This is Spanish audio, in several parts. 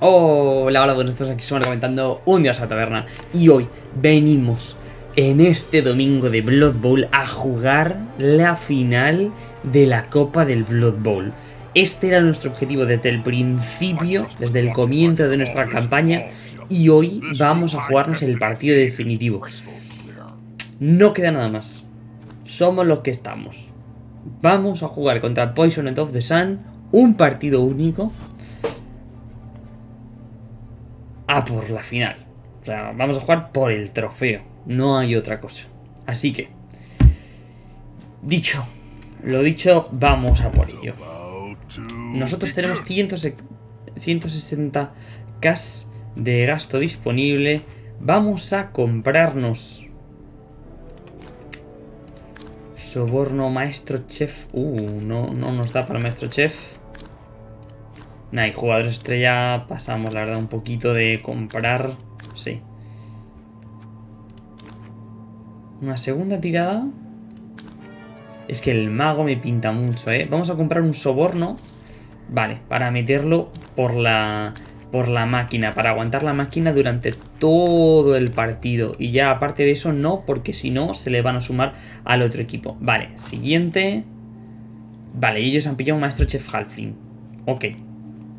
Hola, hola, buenos días, aquí estamos comentando un día a la taberna. Y hoy venimos en este domingo de Blood Bowl a jugar la final de la Copa del Blood Bowl. Este era nuestro objetivo desde el principio, desde el comienzo de nuestra campaña Y hoy vamos a jugarnos el partido definitivo. No queda nada más. Somos los que estamos. Vamos a jugar contra Poison of the Sun Un partido único a por la final. O sea, vamos a jugar por el trofeo. No hay otra cosa. Así que, dicho, lo dicho, vamos a por ello. Nosotros tenemos 160k de gasto disponible. Vamos a comprarnos soborno maestro chef. Uh, no, no nos da para maestro chef. Nah, y jugador estrella pasamos, la verdad, un poquito de comprar. Sí. Una segunda tirada. Es que el mago me pinta mucho, ¿eh? Vamos a comprar un soborno. Vale, para meterlo por la, por la máquina. Para aguantar la máquina durante todo el partido. Y ya aparte de eso, no, porque si no, se le van a sumar al otro equipo. Vale, siguiente. Vale, ellos han pillado un maestro chef Halfling. Ok.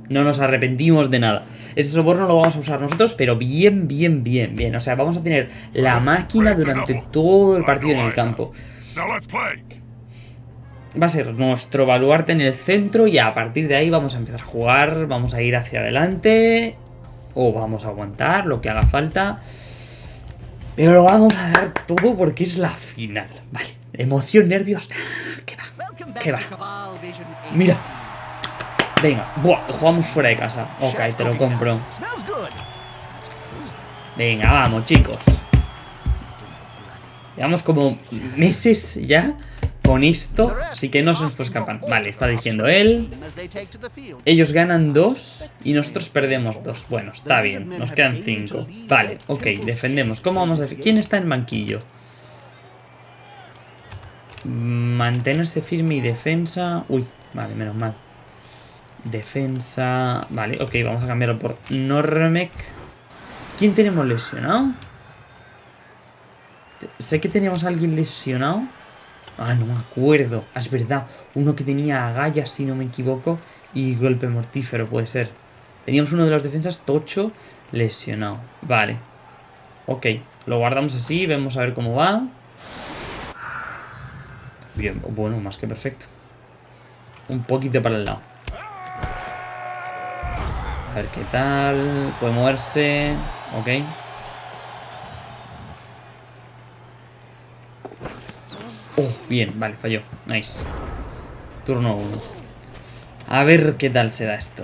No nos arrepentimos de nada. Ese soborno lo vamos a usar nosotros, pero bien, bien, bien, bien. O sea, vamos a tener la máquina durante todo el partido en el campo. Va a ser nuestro baluarte en el centro y a partir de ahí vamos a empezar a jugar, vamos a ir hacia adelante o vamos a aguantar lo que haga falta. Pero lo vamos a dar todo porque es la final. Vale, emoción, nervios. ¿Qué va? ¿Qué va? Mira, Venga, Buah, jugamos fuera de casa. Ok, te lo compro. Venga, vamos, chicos. Llevamos como meses ya con esto, así que no se nos puede escapar. Vale, está diciendo él. Ellos ganan dos y nosotros perdemos dos. Bueno, está bien, nos quedan cinco. Vale, ok, defendemos. ¿Cómo vamos a decir? ¿Quién está en banquillo? Mantenerse firme y defensa. Uy, vale, menos mal. Defensa... Vale, ok, vamos a cambiarlo por Normec. ¿Quién tenemos lesionado? Sé que teníamos a alguien lesionado. Ah, no me acuerdo. Ah, es verdad. Uno que tenía agallas, si no me equivoco. Y golpe mortífero, puede ser. Teníamos uno de los defensas tocho lesionado. Vale. Ok, lo guardamos así. Vemos a ver cómo va. Bien, bueno, más que perfecto. Un poquito para el lado. A ver qué tal. Puede moverse. Ok. Oh, bien, vale, falló. Nice. Turno 1. A ver qué tal se da esto.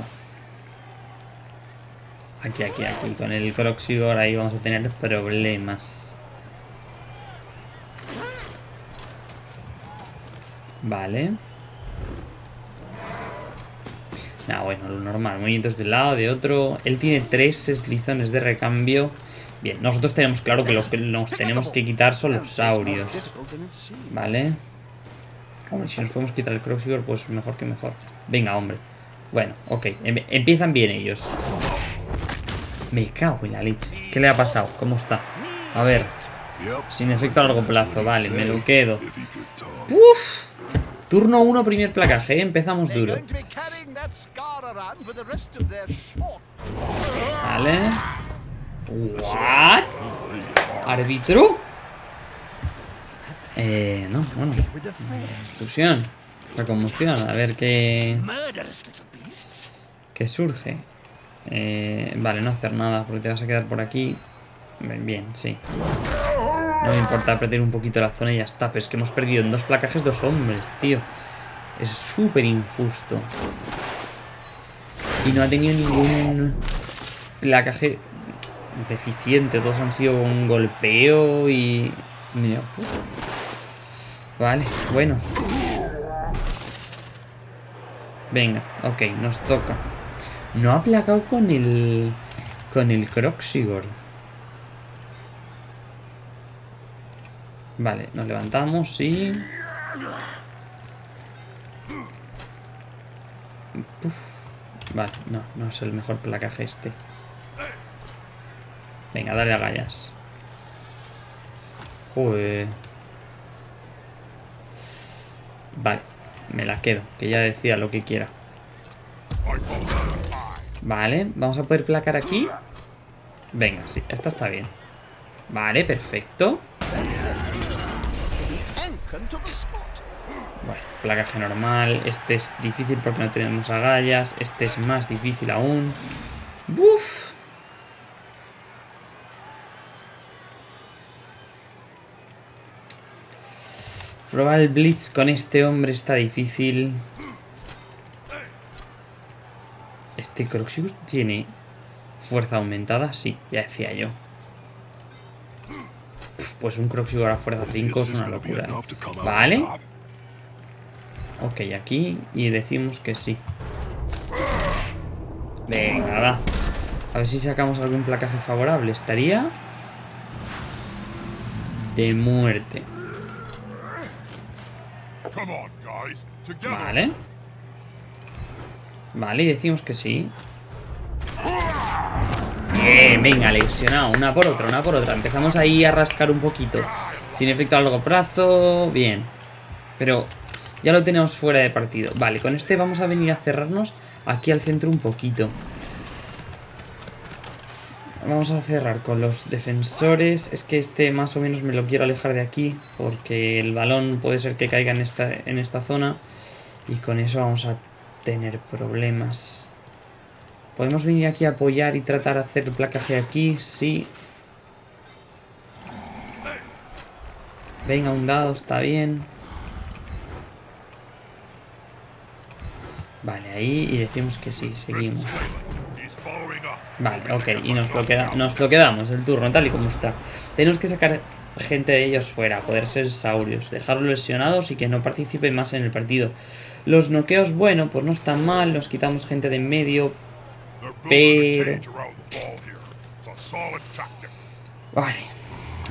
Aquí, aquí, aquí. Con el Croxigor ahí vamos a tener problemas. Vale. Ah, bueno, lo normal. Movimientos de un lado, de otro. Él tiene tres eslizones de recambio. Bien, nosotros tenemos claro que los que nos tenemos que quitar son los saurios. Vale. Hombre, si nos podemos quitar el Croxigor, pues mejor que mejor. Venga, hombre. Bueno, ok. Em, empiezan bien ellos. Me cago en la leche. ¿Qué le ha pasado? ¿Cómo está? A ver. Sin efecto a largo plazo. Vale, me lo quedo. Uf. Turno 1, primer placaje, ¿eh? empezamos duro. Vale. ¿What? ¿Árbitro? Eh, no, bueno. Fusión. La conmoción, a ver qué... ¿Qué surge? Eh, vale, no hacer nada porque te vas a quedar por aquí. Bien, bien, sí. No me importa perder un poquito la zona y ya está. Pero es que hemos perdido en dos placajes dos hombres, tío. Es súper injusto. Y no ha tenido ningún placaje deficiente. Todos han sido un golpeo y... Mira, Vale, bueno. Venga, ok, nos toca. No ha placado con el... Con el Croxigor. Vale, nos levantamos y... Vale, no, no es el mejor placaje este. Venga, dale a gallas. Joder. Vale, me la quedo, que ya decía lo que quiera. Vale, vamos a poder placar aquí. Venga, sí, esta está bien. Vale, perfecto. Placaje normal. Este es difícil porque no tenemos agallas. Este es más difícil aún. ¡Buf! Probar el Blitz con este hombre está difícil. ¿Este Croxius tiene fuerza aumentada? Sí, ya decía yo. Pues un Croxius a fuerza 5 es una locura. ¿eh? Vale. Ok, aquí. Y decimos que sí. Venga, va. A ver si sacamos algún placaje favorable. Estaría... De muerte. Vale. Vale, y decimos que sí. Bien, venga, lesionado. Una por otra, una por otra. Empezamos ahí a rascar un poquito. Sin efecto a largo plazo. Bien. Pero ya lo tenemos fuera de partido. Vale, con este vamos a venir a cerrarnos aquí al centro un poquito. Vamos a cerrar con los defensores. Es que este más o menos me lo quiero alejar de aquí. Porque el balón puede ser que caiga en esta, en esta zona. Y con eso vamos a tener problemas. Podemos venir aquí a apoyar y tratar de hacer placaje aquí. Sí. Venga, un dado, está bien. Vale, ahí y decimos que sí, seguimos. Vale, ok, y nos lo, queda, nos lo quedamos, el turno, tal y como está. Tenemos que sacar gente de ellos fuera, poder ser saurios, dejarlos lesionados y que no participen más en el partido. Los noqueos, bueno, pues no están mal, nos quitamos gente de en medio, pero... Vale.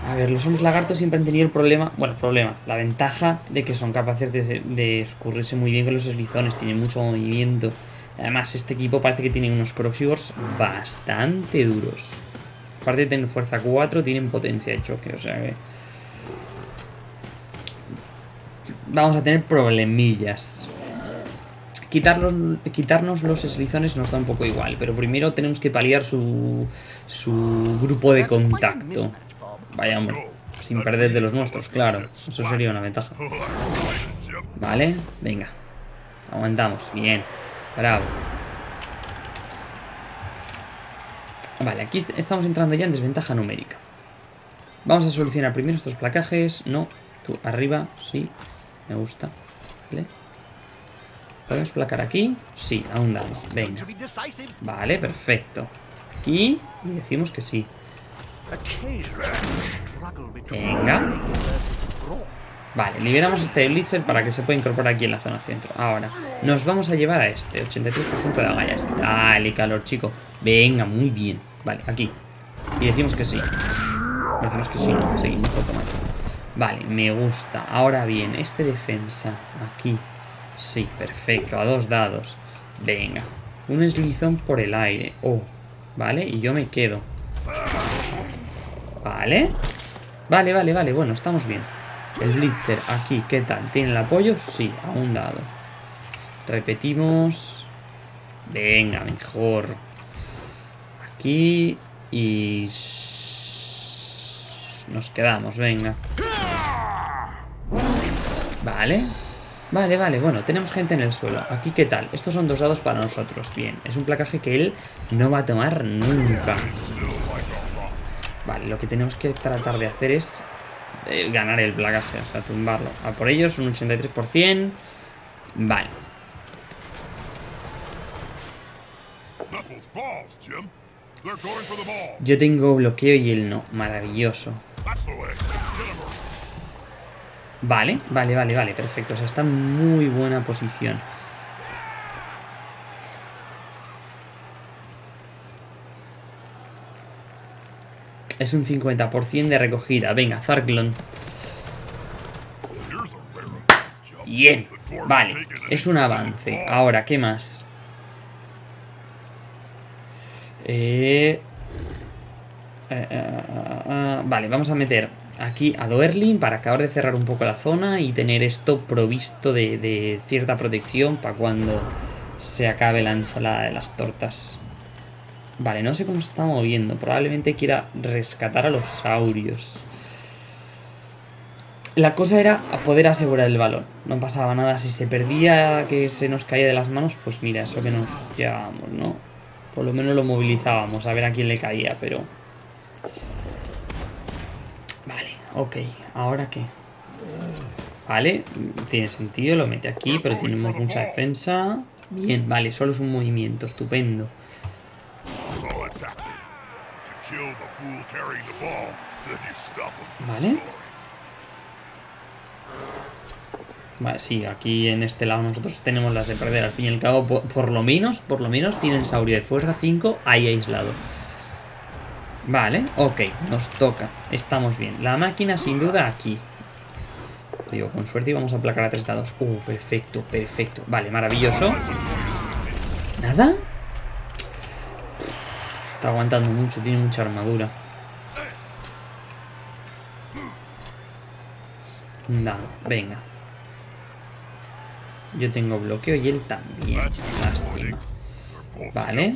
A ver, los hombres lagartos siempre han tenido el problema, bueno, el problema, la ventaja de que son capaces de, de escurrirse muy bien con los eslizones, tienen mucho movimiento. Además, este equipo parece que tiene unos Croxivores bastante duros. Aparte de tener fuerza 4, tienen potencia de choque, o sea que... Vamos a tener problemillas. Quitarlos, quitarnos los eslizones nos da un poco igual, pero primero tenemos que paliar su, su grupo de contacto. Vaya hombre, sin perder de los nuestros, claro. Eso sería una ventaja. Vale, venga. Aguantamos, bien. Bravo. Vale, aquí estamos entrando ya en desventaja numérica. Vamos a solucionar primero estos placajes. No, tú arriba, sí. Me gusta. ¿Podemos placar aquí? Sí, aún damos. Venga. Vale, perfecto. Aquí y decimos que sí. Venga. Vale, liberamos este Blitzer para que se pueda incorporar aquí en la zona centro. Ahora, nos vamos a llevar a este 83% de agallas. Dale, calor, chico. Venga, muy bien. Vale, aquí. Y decimos que sí. Decimos que sí, no. Seguimos automático. Vale, me gusta. Ahora bien, este defensa. Aquí. Sí, perfecto. A dos dados. Venga. Un eslizón por el aire. Oh. Vale, y yo me quedo. Vale. Vale, vale, vale. Bueno, estamos bien. El Blitzer aquí, ¿qué tal? ¿Tiene el apoyo? Sí, a un dado. Repetimos. Venga, mejor. Aquí y... Nos quedamos, venga. Vale. Vale, vale, bueno, tenemos gente en el suelo. Aquí, ¿qué tal? Estos son dos dados para nosotros. Bien, es un placaje que él no va a tomar nunca. Vale, lo que tenemos que tratar de hacer es eh, ganar el placaje, o sea, tumbarlo. A por ellos, un 83%. Vale. Yo tengo bloqueo y él no. Maravilloso. Vale, vale, vale, vale, perfecto. O sea, está en muy buena posición. Es un 50% de recogida. Venga, Zarklon. Bien. Vale, es un avance. Ahora, ¿qué más? Eh, eh, eh, eh, vale, vamos a meter aquí a Doerlin para acabar de cerrar un poco la zona y tener esto provisto de, de cierta protección para cuando se acabe la ensalada de las tortas. Vale, no sé cómo se está moviendo. Probablemente quiera rescatar a los saurios. La cosa era poder asegurar el balón. No pasaba nada. Si se perdía, que se nos caía de las manos, pues mira, eso que nos llevábamos, ¿no? Por lo menos lo movilizábamos a ver a quién le caía, pero... Vale, ok. ¿Ahora qué? Vale, tiene sentido, lo mete aquí, pero tenemos mucha defensa. Bien, vale, solo es un movimiento, estupendo. Vale. Vale, sí, aquí en este lado nosotros tenemos las de perder. Al fin y al cabo, por, lo menos, por lo menos tienen Saurio de fuerza 5 ahí aislado. Vale, ok, nos toca. Estamos bien. La máquina sin duda aquí. Digo, con suerte íbamos a aplacar a tres dados. Uh, perfecto, perfecto. Vale, maravilloso. ¿Nada? Está aguantando mucho, tiene mucha armadura. Nada, venga. Yo tengo bloqueo y él también. Lástima. Vale.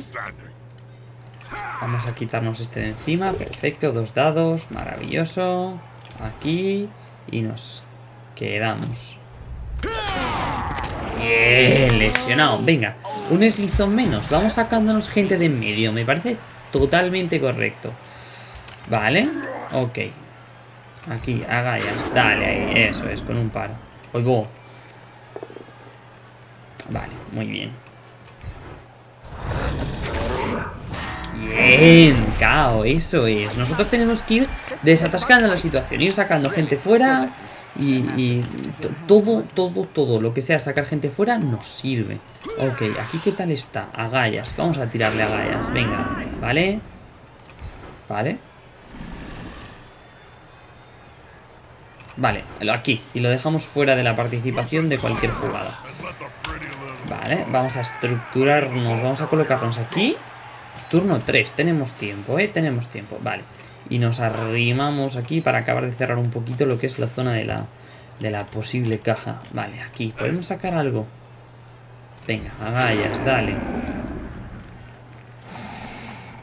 Vamos a quitarnos este de encima. Perfecto, dos dados. Maravilloso. Aquí. Y nos quedamos. Bien, lesionado. Venga, un eslizón menos. Vamos sacándonos gente de en medio. Me parece totalmente correcto. Vale, ok. Aquí, agallas. Dale ahí, eso es, con un paro. Oigo. Vale, muy bien. Bien, cao, eso es. Nosotros tenemos que ir desatascando la situación, ir sacando gente fuera y, todo, todo, todo lo que sea sacar gente fuera nos sirve. Ok, aquí qué tal está. Agallas, vamos a tirarle agallas, venga, ¿vale? Vale. Vale, aquí. Y lo dejamos fuera de la participación de cualquier jugada. Vale, vamos a estructurarnos. Vamos a colocarnos aquí. Turno 3, tenemos tiempo, ¿eh? Tenemos tiempo, vale. Y nos arrimamos aquí para acabar de cerrar un poquito lo que es la zona de la, de la posible caja. Vale, aquí. ¿Podemos sacar algo? Venga, agallas, dale.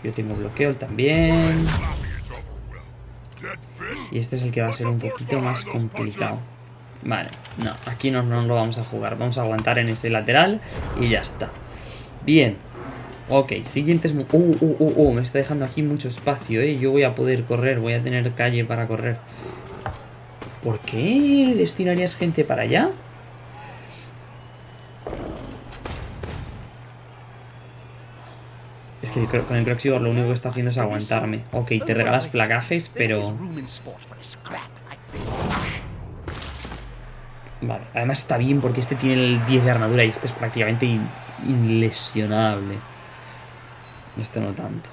Yo tengo bloqueo también. Y este es el que va a ser un poquito más complicado. Vale, no, aquí no, no lo vamos a jugar. Vamos a aguantar en ese lateral y ya está. Bien. Ok, siguientes... Uh, uh, uh, uh, me está dejando aquí mucho espacio, ¿eh? Yo voy a poder correr, voy a tener calle para correr. ¿Por qué destinarías gente para allá? Es que con el Croxigor lo único que está haciendo es aguantarme. Ok, te regalas placajes, pero... Vale, además está bien porque este tiene el 10 de armadura y este es prácticamente inlesionable. Este no tanto.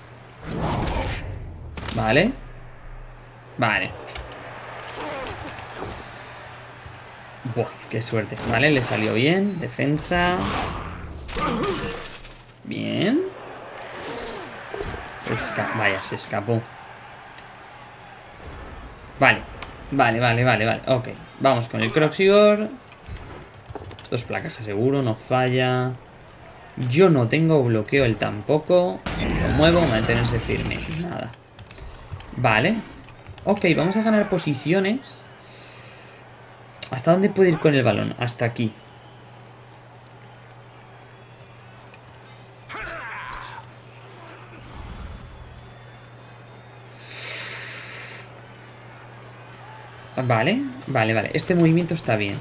Vale. Vale. Buah, qué suerte. Vale, le salió bien. Defensa. Bien. Vaya, se escapó. Vale. Vale, vale, vale, vale. Ok. Vamos con el Croxigor. Esto es placaje seguro, no falla. Yo no tengo bloqueo, él tampoco. Lo muevo, mantenerse firme. Nada. Vale. Ok, vamos a ganar posiciones. ¿Hasta dónde puede ir con el balón? Hasta aquí. Vale, vale, vale. Este movimiento está bien.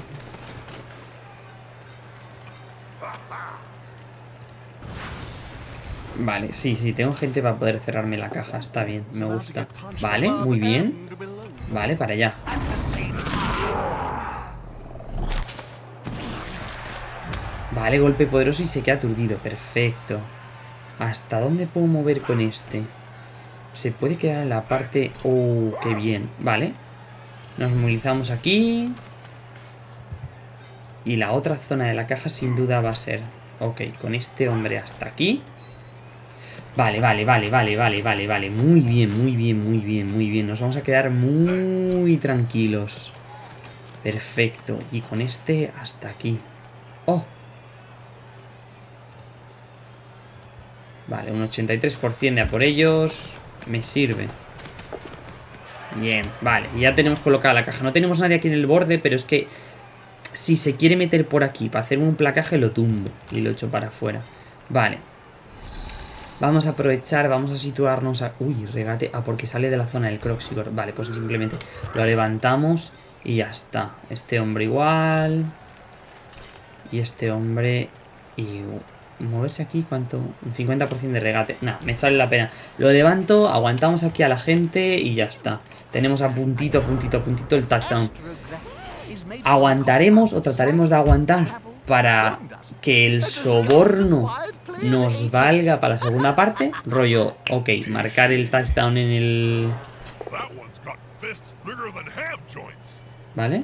Vale, sí, sí, tengo gente para poder cerrarme la caja. Está bien, me gusta. Vale, muy bien. Vale, para allá. Vale, golpe poderoso y se queda aturdido. Perfecto. ¿Hasta dónde puedo mover con este? Se puede quedar en la parte... ¡Oh, qué bien! Vale. Nos movilizamos aquí. Y la otra zona de la caja sin duda va a ser... Ok, con este hombre hasta aquí. Vale, vale, vale, vale, vale, vale, vale. Muy bien, muy bien, muy bien, muy bien. Nos vamos a quedar muy tranquilos. Perfecto. Y con este hasta aquí. ¡Oh! Vale, un 83% de a por ellos. Me sirve. Bien, vale. Ya tenemos colocada la caja. No tenemos nadie aquí en el borde, pero es que... Si se quiere meter por aquí para hacer un placaje, lo tumbo. Y lo echo para afuera. Vale. Vamos a aprovechar, vamos a situarnos a... Uy, regate. Ah, porque sale de la zona del Croxigor. Vale, pues simplemente lo levantamos y ya está. Este hombre igual. Y este hombre... Y moverse aquí, ¿cuánto? Un 50% de regate. No, me sale la pena. Lo levanto, aguantamos aquí a la gente y ya está. Tenemos a puntito, puntito, puntito el touchdown. Aguantaremos o trataremos de aguantar para que el soborno nos valga para la segunda parte. Rollo, ok, marcar el touchdown en el... ¿Vale?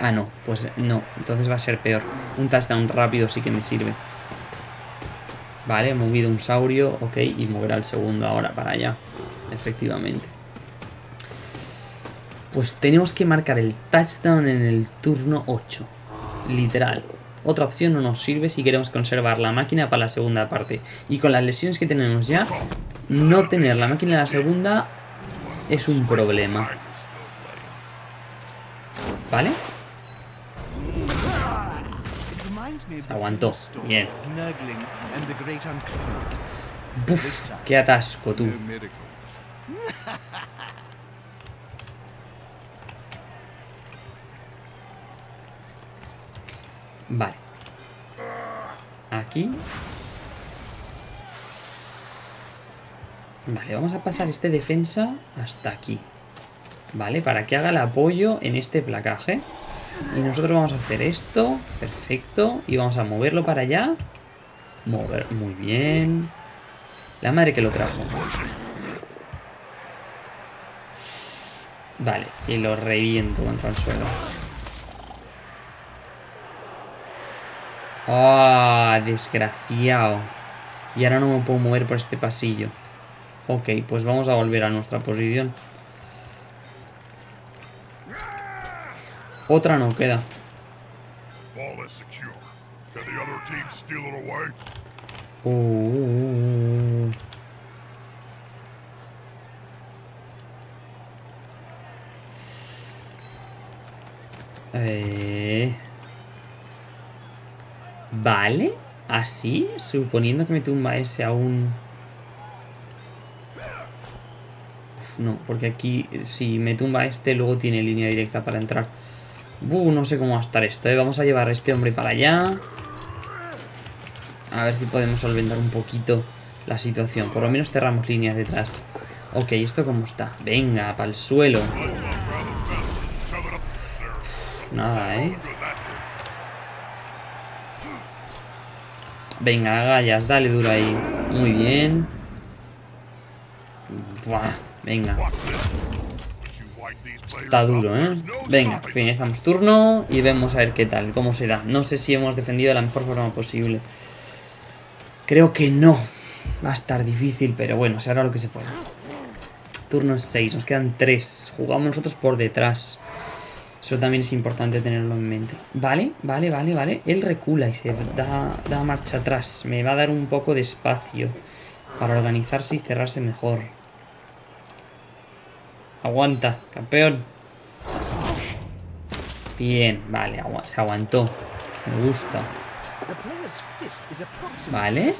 Ah, no, pues no. Entonces va a ser peor. Un touchdown rápido sí que me sirve. Vale, he movido un saurio, ok, y moverá el segundo ahora para allá. Efectivamente. Pues tenemos que marcar el touchdown en el turno 8. Literal. Otra opción no nos sirve si queremos conservar la máquina para la segunda parte. Y con las lesiones que tenemos ya, no tener la máquina en la segunda es un problema. ¿Vale? Aguantó. Bien. Buf, qué atasco, tú. Vale. Aquí. Vale, vamos a pasar este defensa hasta aquí. Vale, para que haga el apoyo en este placaje. Y nosotros vamos a hacer esto. Perfecto. Y vamos a moverlo para allá. Mover. Muy bien. La madre que lo trajo. Vale. Y lo reviento contra el suelo. ¡Ah! desgraciado. Y ahora no me puedo mover por este pasillo. Ok, pues vamos a volver a nuestra posición. Otra no queda. Uh. Eh. Vale, así, suponiendo que me tumba ese aún... no, porque aquí si me tumba este luego tiene línea directa para entrar. Uh, no sé cómo va a estar esto, ¿eh? Vamos a llevar a este hombre para allá. A ver si podemos solventar un poquito la situación. Por lo menos cerramos líneas detrás. Ok, ¿esto cómo está? Venga, para el suelo. Nada, ¿eh? Venga, gallas, dale duro ahí. Muy bien. Buah, venga. Está duro, ¿eh? Venga, finalizamos turno y vemos a ver qué tal, cómo se da. No sé si hemos defendido de la mejor forma posible. Creo que no. Va a estar difícil, pero bueno, se hará lo que se pueda. Turno 6, nos quedan 3. Jugamos nosotros por detrás. Eso también es importante tenerlo en mente. Vale, vale, vale, vale. Él recula y se da, da marcha atrás. Me va a dar un poco de espacio para organizarse y cerrarse mejor. Aguanta, campeón. Bien, vale, se aguantó. Me gusta. Vale.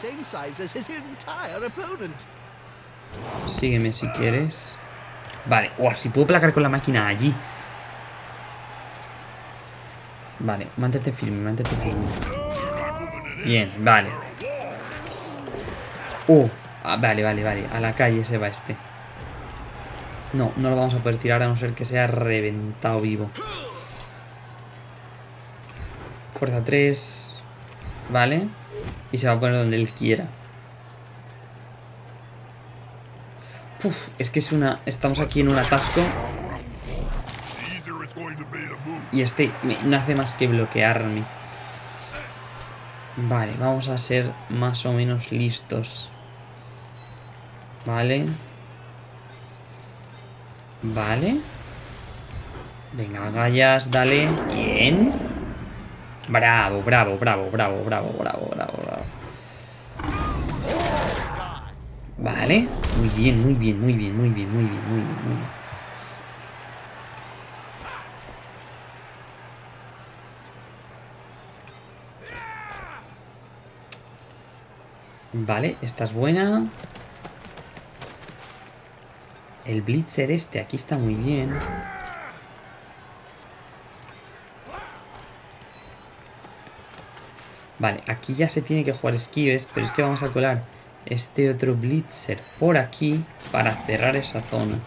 Sígueme si quieres. Vale. o si puedo placar con la máquina allí. Vale, mantente firme, mantente firme. Bien, vale. Uh, vale, vale, vale. A la calle se va este. No, no lo vamos a poder tirar a no ser que sea reventado vivo. Fuerza 3. Vale. Y se va a poner donde él quiera. es que es una... Estamos aquí en un atasco. Y este no hace más que bloquearme. Vale, vamos a ser más o menos listos. Vale. Vale. Venga, gallas, dale. Bien. Bravo, bravo, bravo, bravo, bravo, bravo, bravo, bravo. Vale. Muy bien, muy bien, muy bien, muy bien, muy bien, muy bien, muy bien. Vale, esta es buena. El Blitzer este aquí está muy bien. Vale, aquí ya se tiene que jugar esquives, pero es que vamos a colar este otro Blitzer por aquí para cerrar esa zona.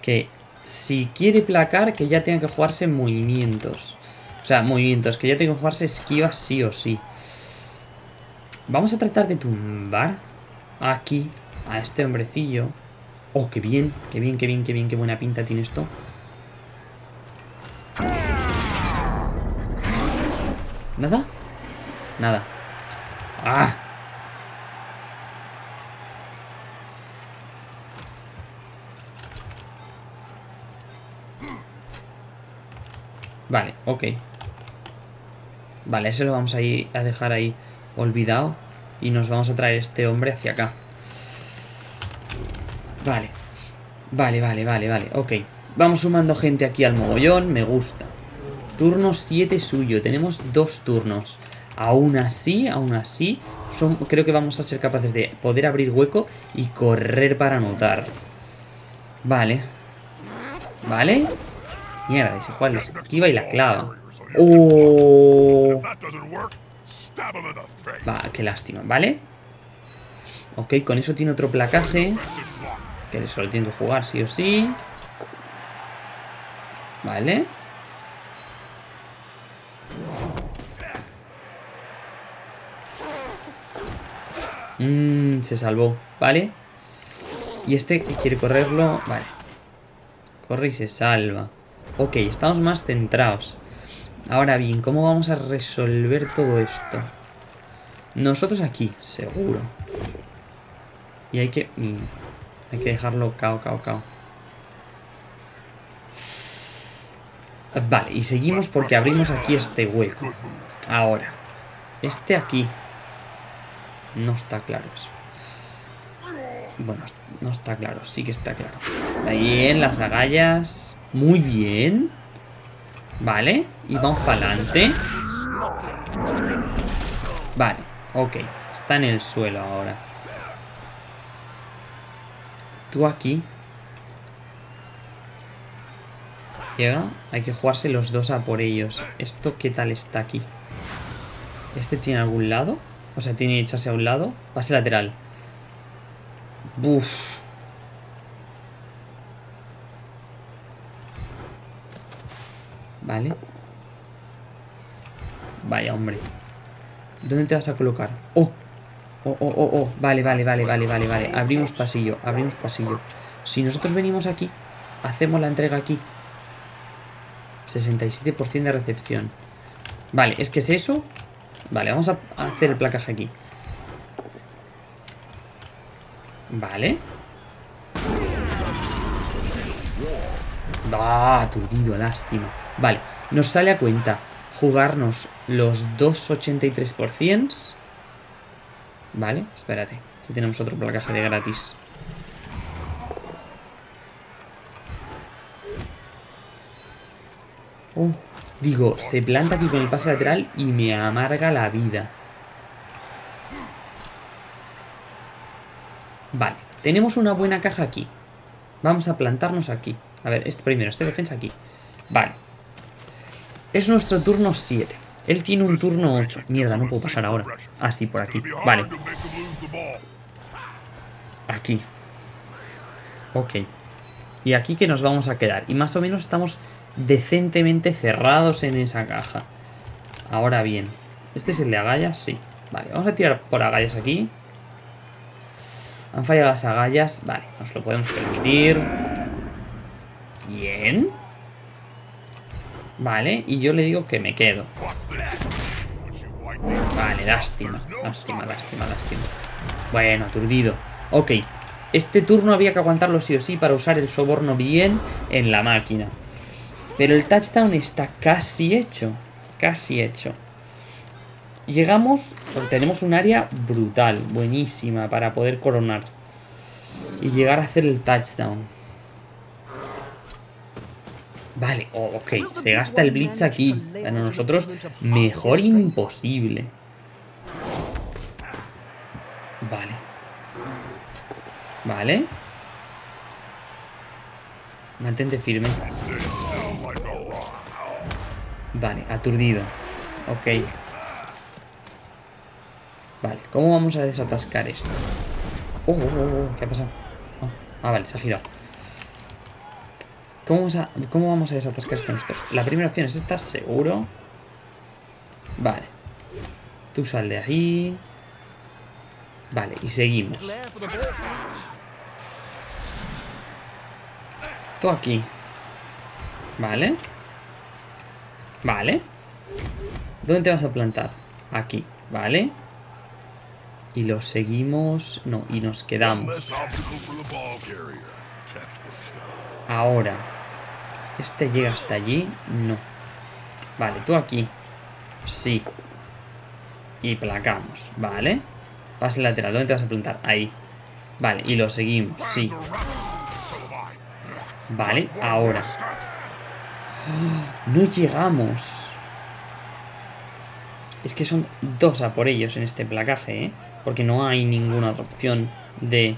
Que si quiere placar, que ya tenga que jugarse movimientos. O sea, movimientos, que ya tenga que jugarse esquivas sí o sí. Vamos a tratar de tumbar aquí a este hombrecillo. Oh, qué bien, qué bien, qué bien, qué bien, qué buena pinta tiene esto. ¿Nada? Nada. ¡Ah! Vale, ok. Vale, eso lo vamos a, a dejar ahí olvidado. Y nos vamos a traer este hombre hacia acá. Vale. Vale, vale, vale, vale. Ok. Vamos sumando gente aquí al mogollón. Me gusta. Turno 7 suyo. Tenemos dos turnos. Aún así, aún así, creo que vamos a ser capaces de poder abrir hueco y correr para anotar. Vale. Vale. Mierda, ese juega la esquiva y la clava. ¡Oh! Va, qué lástima, ¿vale? Ok, con eso tiene otro placaje. Que solo tiene que jugar sí o sí. Vale. Mmm, se salvó, ¿vale? Y este quiere correrlo, vale. Corre y se salva. Ok, estamos más centrados. Ahora bien, ¿cómo vamos a resolver todo esto? Nosotros aquí, seguro. Y hay que... hay que dejarlo cao, cao, cao. Vale, y seguimos porque abrimos aquí este hueco. Ahora. Este aquí. No está claro eso. Bueno, no está claro, sí que está claro. Ahí en las agallas. Muy bien. Vale, y vamos para adelante. Vale, ok. Está en el suelo ahora. Tú aquí. Llega. Hay que jugarse los dos a por ellos. ¿Esto qué tal está aquí? ¿Este tiene algún lado? O sea, tiene que echarse a un lado. Pase lateral. Buf. Vale. Vaya, hombre. ¿Dónde te vas a colocar? ¡Oh! Oh, oh, oh, oh. Vale, vale, vale, vale, vale, vale. Abrimos pasillo, abrimos pasillo. Si nosotros venimos aquí, hacemos la entrega aquí. 67% de recepción. Vale, es que es eso. Vale, vamos a hacer el placaje aquí. Vale. Ah, aturdido, lástima. Vale, nos sale a cuenta jugarnos los 2,83%. Vale, espérate. Aquí tenemos otro placaje de gratis. Oh, digo, se planta aquí con el pase lateral y me amarga la vida. Vale, tenemos una buena caja aquí. Vamos a plantarnos aquí. A ver, este primero, este defensa aquí. Vale. Es nuestro turno 7. Él tiene un turno 8. Mierda, no puedo pasar ahora. Ah, sí, por aquí. Vale. Aquí. Ok. Y aquí que nos vamos a quedar. Y más o menos estamos decentemente cerrados en esa caja. Ahora bien. ¿Este es el de agallas? Sí. Vale, vamos a tirar por agallas aquí. Han fallado las agallas. Vale, nos lo podemos permitir. Bien. Vale, y yo le digo que me quedo. Vale, lástima. Lástima, lástima, lástima. Bueno, aturdido. Ok. Este turno había que aguantarlo sí o sí para usar el soborno bien en la máquina. Pero el touchdown está casi hecho. Casi hecho. Llegamos, tenemos un área brutal, buenísima para poder coronar. Y llegar a hacer el touchdown. Vale, oh, ok, se gasta el blitz aquí. Bueno, nosotros mejor imposible. Vale. Vale. Mantente firme. Vale, aturdido. Ok. Vale, ¿cómo vamos a desatascar esto? Oh, oh, oh, oh ¿qué ha pasado? ah, vale, se ha girado. ¿Cómo vamos, a, ¿Cómo vamos a desatascar esto nosotros? La primera opción es esta, seguro. Vale. Tú sal de ahí. Vale, y seguimos. Tú aquí. Vale. Vale. ¿Dónde te vas a plantar? Aquí, ¿vale? Y lo seguimos... No, y nos quedamos. Ahora. ¿Este llega hasta allí? No. Vale, tú aquí. Sí. Y placamos, ¿vale? Pase lateral, ¿dónde te vas a plantar? Ahí. Vale, y lo seguimos, sí. Vale, ahora. No llegamos. Es que son dos a por ellos en este placaje, ¿eh? Porque no hay ninguna otra opción de...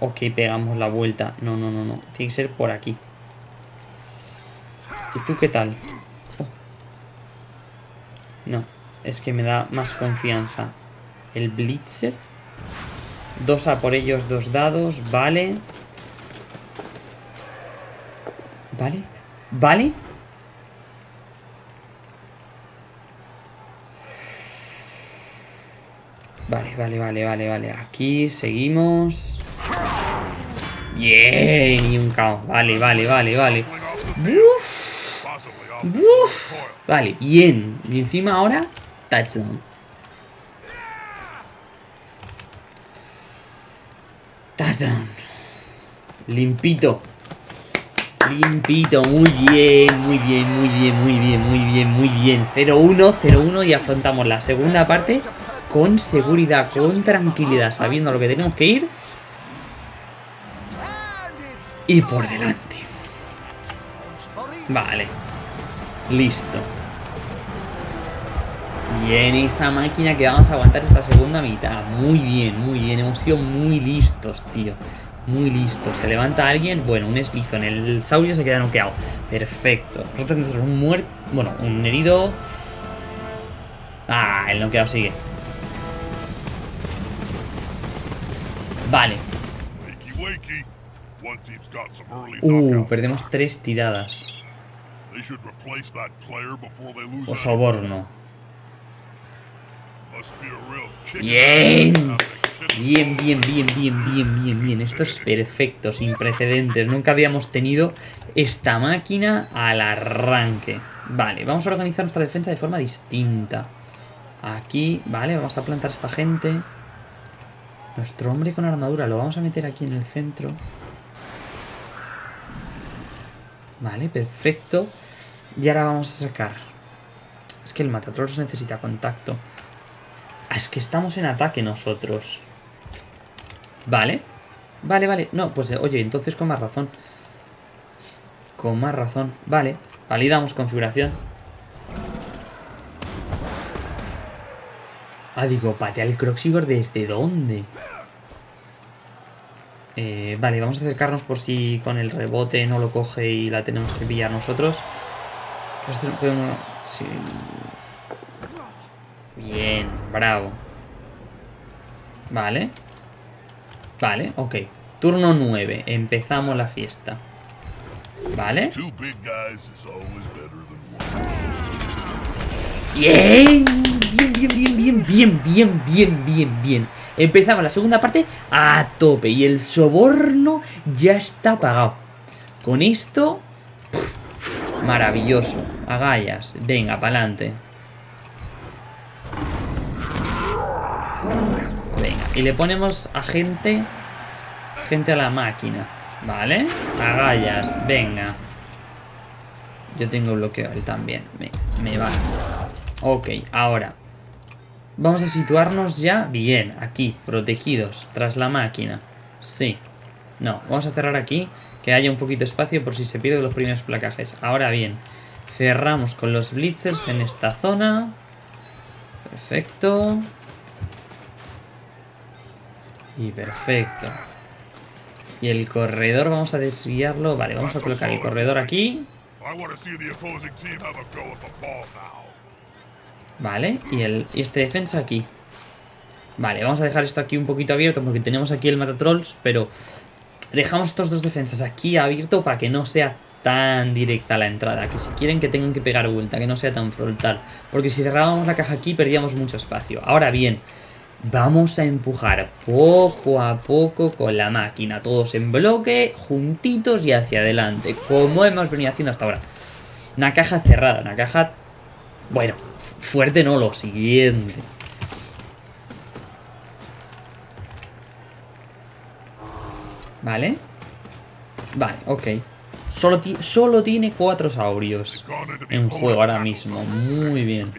Ok, pegamos la vuelta. No, no, no, no. Tiene que ser por aquí. ¿Y tú qué tal? Oh. No, es que me da más confianza. El Blitzer. Dos a por ellos, dos dados. Vale. Vale. Vale. Vale, vale, vale, vale, vale. Aquí seguimos. Bien, y un caos. Vale, vale, vale, vale. Vale, bien. Y encima ahora, touchdown. Touchdown. Limpito. Limpito, muy bien, muy bien, muy bien, muy bien, muy bien, muy bien. 0-1, 0-1 y afrontamos la segunda parte con seguridad, con tranquilidad, sabiendo lo que tenemos que ir. Y por delante. Vale. Listo. Bien, esa máquina que vamos a aguantar esta segunda mitad. Muy bien, muy bien. Hemos sido muy listos, tío. Muy listos. Se levanta alguien. Bueno, un eslizo en el saurio se queda noqueado. Perfecto. Nosotros tenemos un muerto. Bueno, un herido. Ah, el noqueado sigue. Vale. Uh, perdemos tres tiradas. O soborno. Bien. Bien, bien, bien, bien, bien, bien, bien. Esto es perfecto, sin precedentes. Nunca habíamos tenido esta máquina al arranque. Vale, vamos a organizar nuestra defensa de forma distinta. Aquí, vale, vamos a plantar a esta gente. Nuestro hombre con armadura lo vamos a meter aquí en el centro. Vale, perfecto. Y ahora vamos a sacar. Es que el Matatrolls necesita contacto. Ah, es que estamos en ataque nosotros. Vale. Vale, vale. No, pues oye, entonces con más razón. Con más razón. Vale. Validamos configuración. Ah, digo, patea el Croxigor desde dónde. Eh, vale, vamos a acercarnos por si con el rebote no lo coge y la tenemos que pillar nosotros. Bien, bravo. Vale. Vale, ok. Turno 9. Empezamos la fiesta. Vale. Bien, bien, bien, bien, bien, bien, bien, bien, bien, bien. Empezamos la segunda parte a tope y el soborno ya está pagado. Con esto, maravilloso. Agallas, venga, pa'lante. Venga, y le ponemos a gente... Gente a la máquina. ¿Vale? Agallas, venga. Yo tengo bloqueo él también. Me, me va. Ok, ahora. Vamos a situarnos ya bien, aquí, protegidos, tras la máquina. Sí. No, vamos a cerrar aquí, que haya un poquito de espacio por si se pierden los primeros placajes. Ahora bien, cerramos con los blitzers en esta zona. Perfecto. Y perfecto. Y el corredor vamos a desviarlo. Vale, vamos a colocar el corredor aquí. Vale, y, el, y este defensa aquí. Vale, vamos a dejar esto aquí un poquito abierto porque tenemos aquí el matatrolls, pero dejamos estos dos defensas aquí abierto para que no sea tan directa la entrada. Que si quieren que tengan que pegar vuelta, que no sea tan frontal. Porque si cerrábamos la caja aquí perdíamos mucho espacio. Ahora bien, vamos a empujar poco a poco con la máquina. Todos en bloque, juntitos y hacia adelante. Como hemos venido haciendo hasta ahora. Una caja cerrada, una caja... Bueno, fuerte no, lo siguiente. Vale. Vale, ok. Solo, solo tiene cuatro saurios en juego ahora mismo. Muy bien.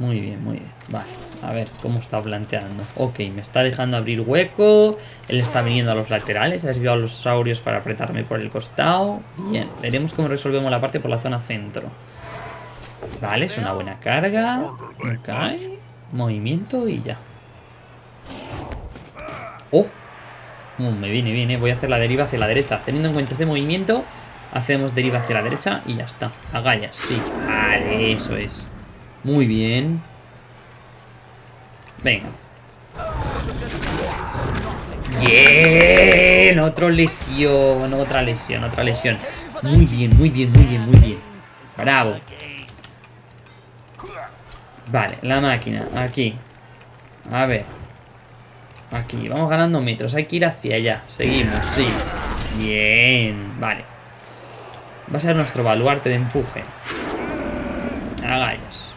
Muy bien, muy bien. Vale, a ver cómo está planteando. Ok, me está dejando abrir hueco. Él está viniendo a los laterales. Ha desviado a los saurios para apretarme por el costado. Bien, veremos cómo resolvemos la parte por la zona centro. Vale, es una buena carga. Ok. Movimiento y ya. Oh. Uh, me viene bien, ¿eh? Voy a hacer la deriva hacia la derecha. Teniendo en cuenta este movimiento, hacemos deriva hacia la derecha y ya está. Agallas, sí. Vale, eso es. Muy bien. Venga. Bien. Otro lesión, otra lesión, otra lesión. Muy bien, muy bien, muy bien, muy bien. Bravo. Vale, la máquina, aquí. A ver. Aquí, vamos ganando metros. Hay que ir hacia allá. Seguimos, sí. Bien, vale. Va a ser nuestro baluarte de empuje. Agallas.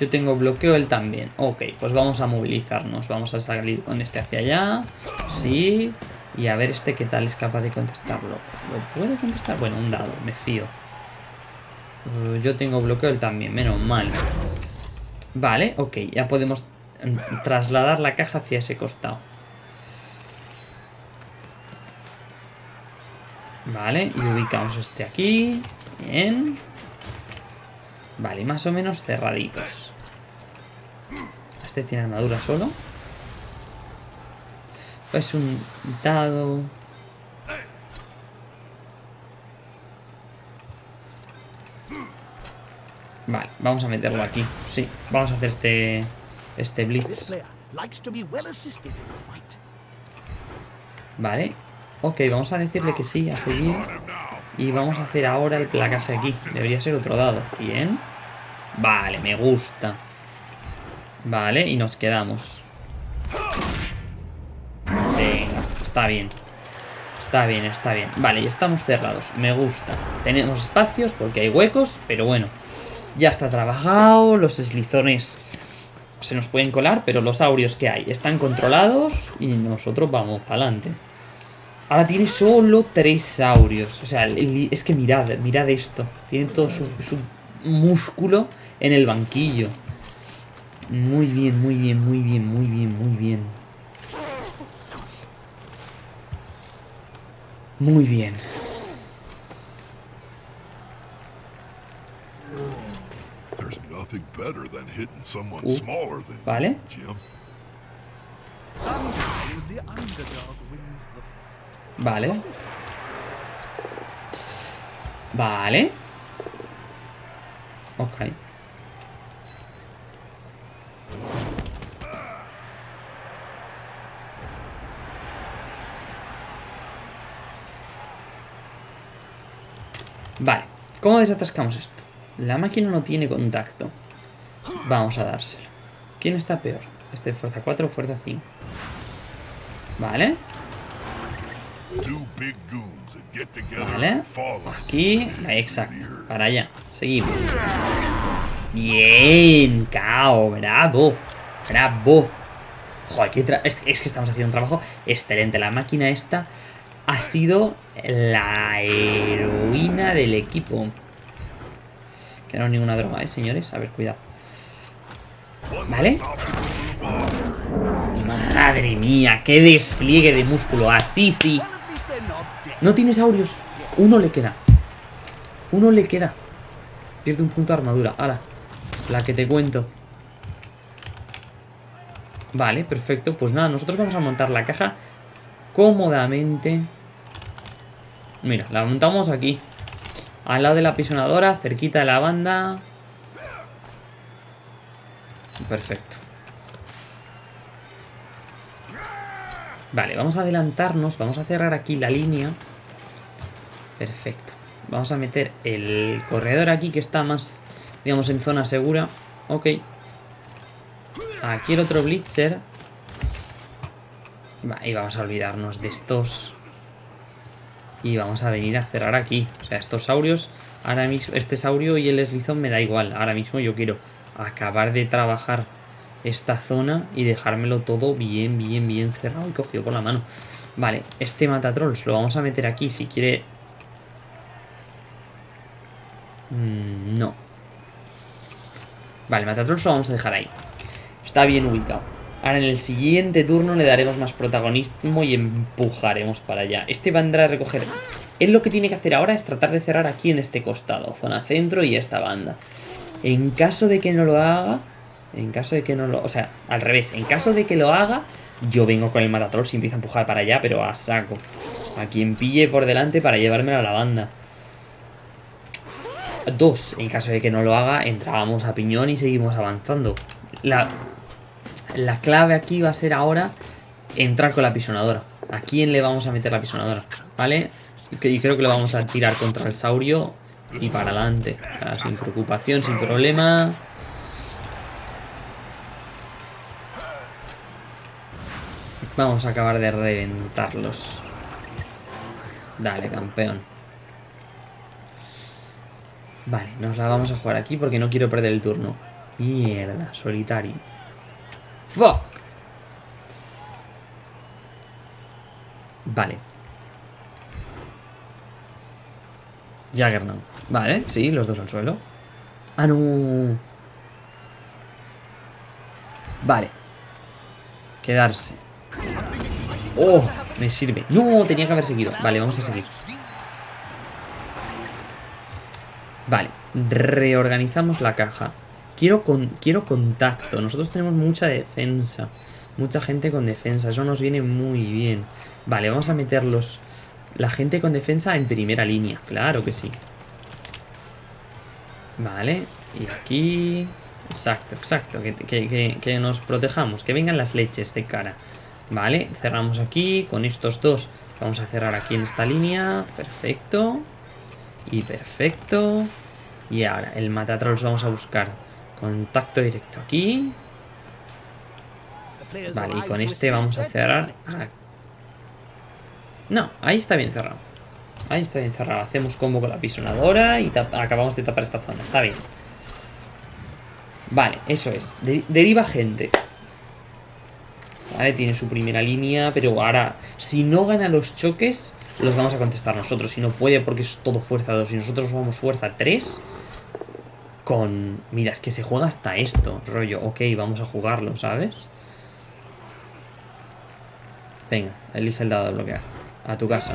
Yo tengo bloqueo, él también. Ok, pues vamos a movilizarnos. Vamos a salir con este hacia allá. Sí. Y a ver este qué tal es capaz de contestarlo. ¿Lo puede contestar? Bueno, un dado, me fío. Uh, yo tengo bloqueo él también, menos mal. Vale, ok, ya podemos trasladar la caja hacia ese costado. Vale, y ubicamos este aquí. Bien. Vale, más o menos cerraditos. Este tiene armadura solo. Es un dado. Vale, vamos a meterlo aquí. Sí, vamos a hacer este este blitz. Vale. Ok, vamos a decirle que sí, a seguir. Y vamos a hacer ahora el placaje aquí. Debería ser otro dado. Bien. Vale, me gusta. Vale, y nos quedamos. Venga, está bien. Está bien, está bien. Vale, y estamos cerrados. Me gusta. Tenemos espacios porque hay huecos, pero bueno. Ya está trabajado. Los eslizones se nos pueden colar, pero los aurios que hay están controlados y nosotros vamos para adelante. Ahora tiene solo tres saurios. O sea, es que mirad, mirad esto. Tiene todo su músculo en el banquillo. Muy bien, muy bien, muy bien, muy bien, muy bien. Muy bien. Uh, vale. Vale. Vale. Ok. Vale. ¿Cómo desatascamos esto? La máquina no tiene contacto. Vamos a dárselo. ¿Quién está peor? ¿Este fuerza 4 o fuerza 5? Vale. Vale. Aquí. Exacto. Para allá. Seguimos. Bien, Cao, bravo. Bravo. Joder, es, es, que estamos haciendo un trabajo excelente. La máquina esta ha sido la heroína del equipo. No es ninguna droga, ¿eh, señores? A ver, cuidado. ¿Vale? Madre mía, qué despliegue de músculo. Así sí. No tiene saurios. Uno le queda. Uno le queda. Pierde un punto de armadura. Ahora, la que te cuento. Vale, perfecto. Pues nada, nosotros vamos a montar la caja cómodamente. Mira, la montamos aquí. Al lado de la pisonadora, cerquita de la banda. Perfecto. Vale, vamos a adelantarnos. Vamos a cerrar aquí la línea. Perfecto. Vamos a meter el corredor aquí que está más, digamos, en zona segura. Ok. Aquí el otro Blitzer. y vamos a olvidarnos de estos. Y vamos a venir a cerrar aquí. O sea, estos saurios, ahora mismo, este saurio y el eslizón me da igual. Ahora mismo yo quiero acabar de trabajar esta zona y dejármelo todo bien, bien, bien cerrado y cogido por la mano. Vale, este matatrolls lo vamos a meter aquí si quiere... Mm, no. Vale, matatrolls lo vamos a dejar ahí. Está bien ubicado. Ahora en el siguiente turno le daremos más protagonismo y empujaremos para allá. Este vendrá a recoger... Él lo que tiene que hacer ahora es tratar de cerrar aquí en este costado. Zona centro y esta banda. En caso de que no lo haga... En caso de que no lo... O sea, al revés. En caso de que lo haga, yo vengo con el matatrol y empiezo a empujar para allá, pero a saco. A quien pille por delante para llevármelo a la banda. Dos. En caso de que no lo haga, entrábamos a piñón y seguimos avanzando. La, la clave aquí va a ser ahora entrar con la pisonadora. ¿A quién le vamos a meter la pisonadora? ¿Vale? Y creo que lo vamos a tirar contra el saurio y para adelante. sin preocupación, sin problema. Vamos a acabar de reventarlos. Dale, campeón. Vale, nos la vamos a jugar aquí porque no quiero perder el turno. Mierda, solitario. Fuck. Vale. Jaggernaut. Vale, sí, los dos al suelo. Ah, no. Vale. Quedarse. Oh, me sirve. No, tenía que haber seguido. Vale, vamos a seguir. Vale, reorganizamos la caja. Quiero, con, quiero contacto. Nosotros tenemos mucha defensa. Mucha gente con defensa. Eso nos viene muy bien. Vale, vamos a meterlos... La gente con defensa en primera línea. Claro que sí. Vale. Y aquí... Exacto, exacto. Que, que, nos protejamos. Que vengan las leches de cara. Vale, cerramos aquí. Con estos dos vamos a cerrar aquí en esta línea. Perfecto. Y perfecto. Y ahora, el matatrolls vamos a buscar Contacto directo aquí. Vale, y con este vamos a cerrar. No, ahí está bien cerrado. Ahí está bien cerrado. Hacemos combo con la pisonadora y acabamos de tapar esta zona. Está bien. Vale, eso es. deriva gente. Vale, tiene su primera línea, pero ahora, si no gana los choques, los vamos a contestar nosotros. Si no puede, porque es todo fuerza 2. Si nosotros vamos fuerza 3, con... Mira, es que se juega hasta esto, rollo. Ok, vamos a jugarlo, ¿sabes? Venga, elige el dado de bloquear. A tu casa.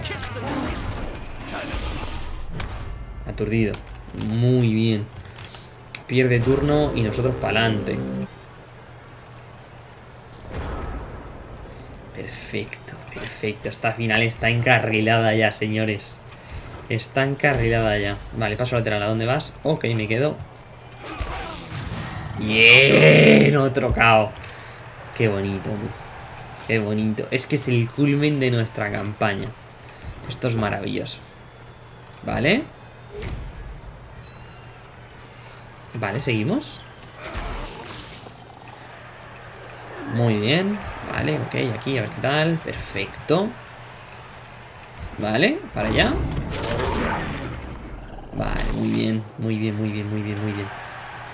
Aturdido. Muy bien. Pierde turno y nosotros para adelante. Perfecto, perfecto. Esta final está encarrilada ya, señores. Está encarrilada ya. Vale, paso lateral. ¿A dónde vas? Ok, me quedo Bien, otro cao. Qué bonito, Qué bonito. Es que es el culmen de nuestra campaña. Esto es maravilloso. Vale. Vale, seguimos. Muy bien. Vale, ok, aquí, a ver qué tal. Perfecto. Vale, para allá. Vale, muy bien, muy bien, muy bien, muy bien, muy bien.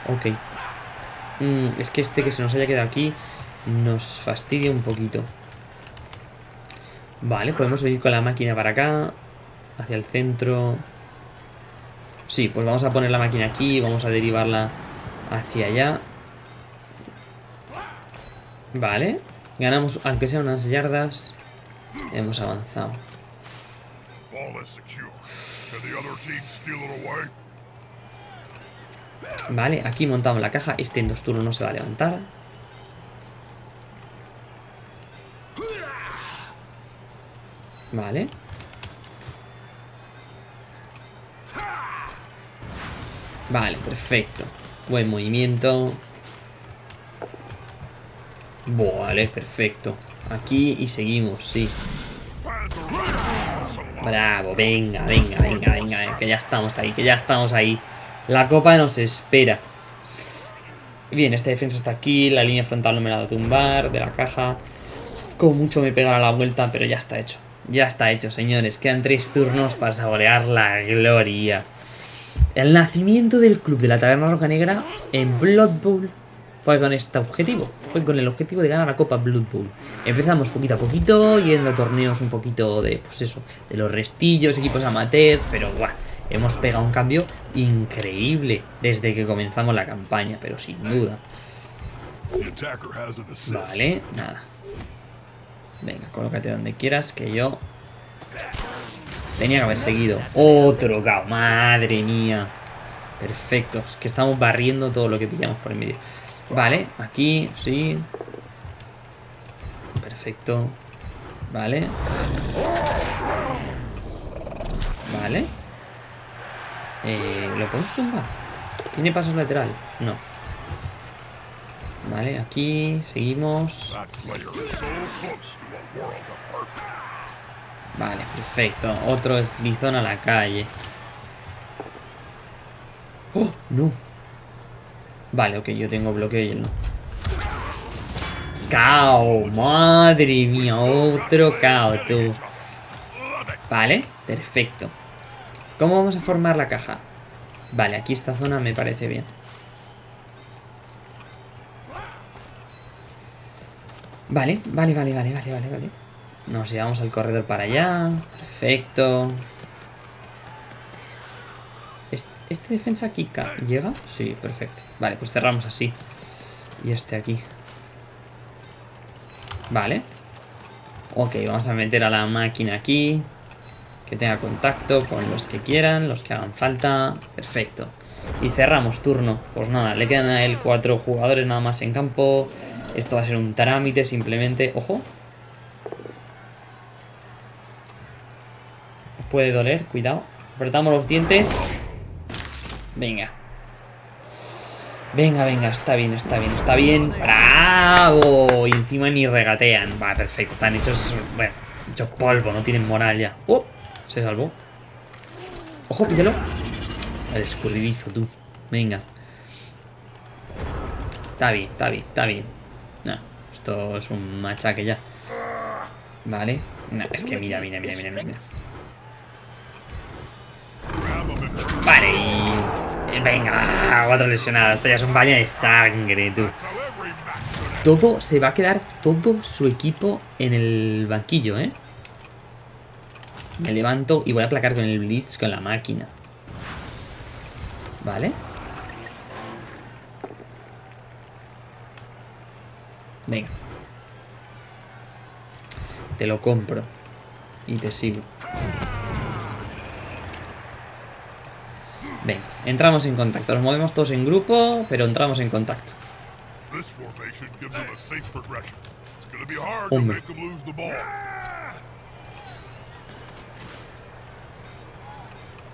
Ok. Mm, es que este que se nos haya quedado aquí nos fastidia un poquito. Vale, podemos venir con la máquina para acá. Hacia el centro. Sí, pues vamos a poner la máquina aquí. Vamos a derivarla hacia allá. Vale. Ganamos, aunque sea unas yardas. Hemos avanzado. Vale, aquí montamos la caja. Este en dos turnos no se va a levantar. Vale. Vale, perfecto. Buen movimiento. Vale, perfecto. Aquí y seguimos, sí. Bravo, venga, venga, venga, venga, que ya estamos ahí, que ya estamos ahí. La copa nos espera. Bien, esta defensa está aquí, la línea frontal no me la da tumbar, de la caja. Como mucho me pegará la vuelta, pero ya está hecho. Ya está hecho, señores. Quedan tres turnos para saborear la gloria. El nacimiento del club de la Taberna Roca Negra en Blood Bowl fue con este objetivo. Fue con el objetivo de ganar la Copa Blood Bowl. Empezamos poquito a poquito, yendo a torneos un poquito de, pues eso, de los restillos, equipos amateurs, pero guau, hemos pegado un cambio increíble desde que comenzamos la campaña, pero sin duda. Vale, nada. Venga, colócate donde quieras, que yo... Tenía que haber seguido. Otro cao, madre mía. Perfecto, es que estamos barriendo todo lo que pillamos por el medio. Vale, aquí, sí. Perfecto. Vale. Vale. Eh, ¿Lo podemos tumbar? ¿Tiene pasos lateral? No. Vale, aquí seguimos. Vale, perfecto. Otro eslizón a la calle. ¡Oh! No. Vale, ok, yo tengo bloqueo y él no. ¡Cao! ¡Madre mía! Otro cao, tú. Vale, perfecto. ¿Cómo vamos a formar la caja? Vale, aquí esta zona me parece bien. Vale, vale, vale, vale, vale, vale, vale. Nos llevamos al corredor para allá. Perfecto. ¿Este defensa aquí llega? Sí, perfecto. Vale, pues cerramos así. Y este aquí. Vale. Ok, vamos a meter a la máquina aquí. Que tenga contacto con los que quieran, los que hagan falta. Perfecto. Y cerramos turno. Pues nada, le quedan a él cuatro jugadores nada más en campo. Esto va a ser un trámite simplemente. ¡Ojo! Puede doler, cuidado. Apretamos los dientes. Venga. Venga, venga, está bien, está bien, está bien. ¡Bravo! Y encima ni regatean. Va, perfecto, están hechos... Bueno, hechos polvo, no tienen moral ya. ¡Oh! Se salvó. ¡Ojo, píllalo! El escurridizo, tú. Venga. Está bien, está bien, está bien. No, esto es un machaque ya. Vale. No, es que mira, mira, mira, mira, mira. Vale, y... Venga, cuatro lesionados. Esto ya es un baño de sangre, tú. Todo, se va a quedar todo su equipo en el banquillo, ¿eh? Me levanto y voy a aplacar con el Blitz con la máquina. ¿Vale? Venga. Te lo compro. Y te sigo. Venga, entramos en contacto. Nos movemos todos en grupo, pero entramos en contacto. Hombre.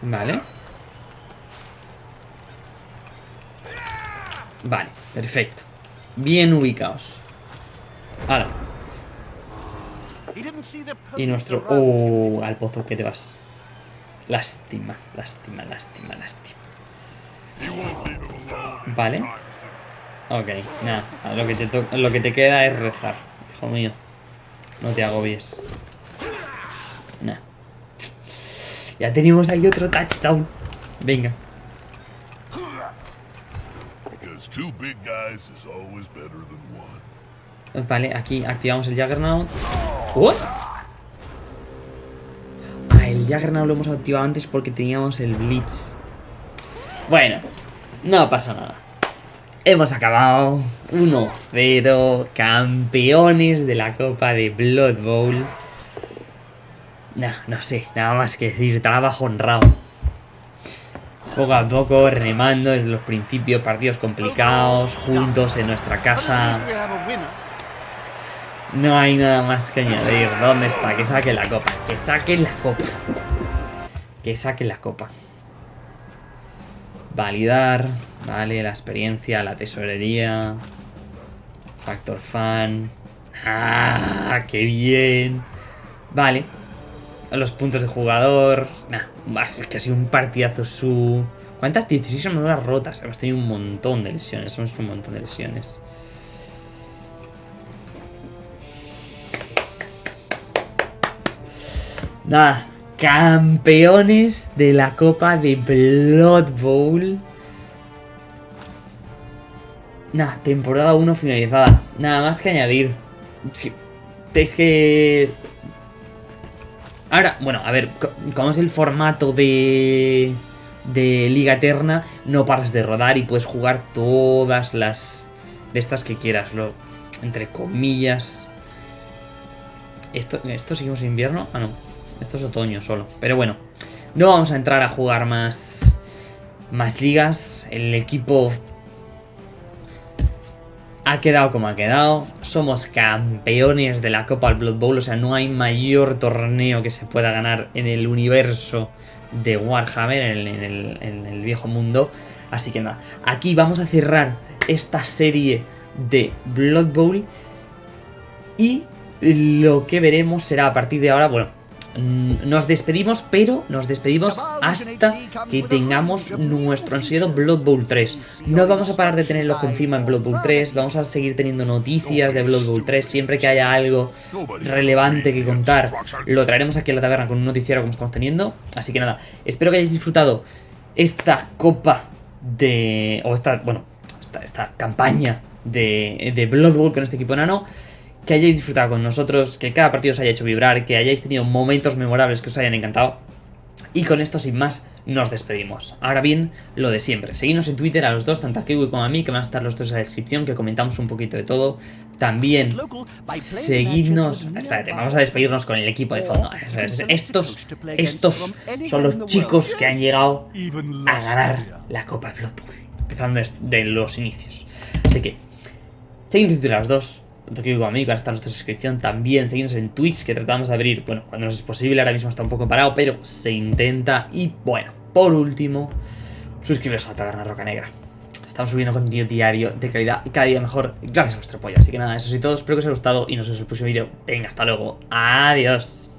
Vale. Vale, perfecto. Bien ubicados. Ahora. Y nuestro... Oh, al pozo que te vas. Lástima, lástima, lástima, lástima. Vale. Ok, nada. Lo que, te lo que te queda es rezar, hijo mío. No te agobies. Nah. Ya tenemos ahí otro touchdown. Venga. Vale, aquí activamos el Juggernaut. ¿What? Ah, el Juggernaut lo hemos activado antes porque teníamos el Blitz. Bueno, no pasa nada. Hemos acabado 1-0, campeones de la Copa de Blood Bowl. No, no sé, nada más que decir, trabajo honrado. Poco a poco, remando desde los principios, partidos complicados, juntos en nuestra casa. No hay nada más que añadir. ¿Dónde está? Que saque la copa. Que saque la copa. Que saque la copa. Validar. Vale, la experiencia, la tesorería. Factor fan. ¡Ah! ¡Qué bien! Vale. Los puntos de jugador. Nah, es que ha sido un partidazo su... ¿Cuántas? 16 armaduras rotas. Hemos tenido un montón de lesiones. Hemos tenido un montón de lesiones. Nada, campeones de la Copa de Blood Bowl. Nada, temporada 1 finalizada. Nada más que añadir. Es que... Ahora, bueno, a ver, como es el formato de... De Liga Eterna, no paras de rodar y puedes jugar todas las... De estas que quieras, lo, entre comillas. ¿Esto, ¿Esto seguimos en invierno? Ah, no. Esto es otoño solo. Pero bueno, no vamos a entrar a jugar más, más ligas. El equipo ha quedado como ha quedado. Somos campeones de la Copa Blood Bowl. O sea, no hay mayor torneo que se pueda ganar en el universo de Warhammer, en el, en el viejo mundo. Así que nada, aquí vamos a cerrar esta serie de Blood Bowl. Y lo que veremos será a partir de ahora, bueno, nos despedimos, pero nos despedimos hasta que tengamos nuestro ansiado Blood Bowl 3. No vamos a parar de tener tenerlo encima en Blood Bowl 3, vamos a seguir teniendo noticias de Blood Bowl 3, siempre que haya algo relevante que contar, lo traeremos aquí a la taberna con un noticiero como estamos teniendo. Así que nada, espero que hayáis disfrutado esta copa de... o esta, bueno, esta, esta campaña de, de Blood Bowl con este equipo enano que hayáis disfrutado con nosotros, que cada partido os haya hecho vibrar, que hayáis tenido momentos memorables que os hayan encantado. Y con esto, sin más, nos despedimos. Ahora bien, lo de siempre. Seguidnos en Twitter a los dos, tanto a Kiwi como a mí, que van a estar los dos en la descripción, que comentamos un poquito de todo. También, seguidnos... Espérate, vamos a despedirnos con el equipo de fondo. Estos, estos son los chicos que han llegado a ganar la Copa de Blood Bowl. Empezando desde los inicios. Así que, seguidnos en Twitter a los dos tanto que a mí, que está nuestra suscripción, también seguimos en Twitch, que tratamos de abrir, bueno, cuando nos es posible, ahora mismo está un poco parado, pero se intenta. Y bueno, por último, suscribiros a la Taberna Roca Negra. Estamos subiendo contenido diario de calidad y cada día mejor gracias a vuestro apoyo. Así que nada, eso sí todo, espero que os haya gustado y nos vemos en el próximo vídeo. Venga, hasta luego. Adiós.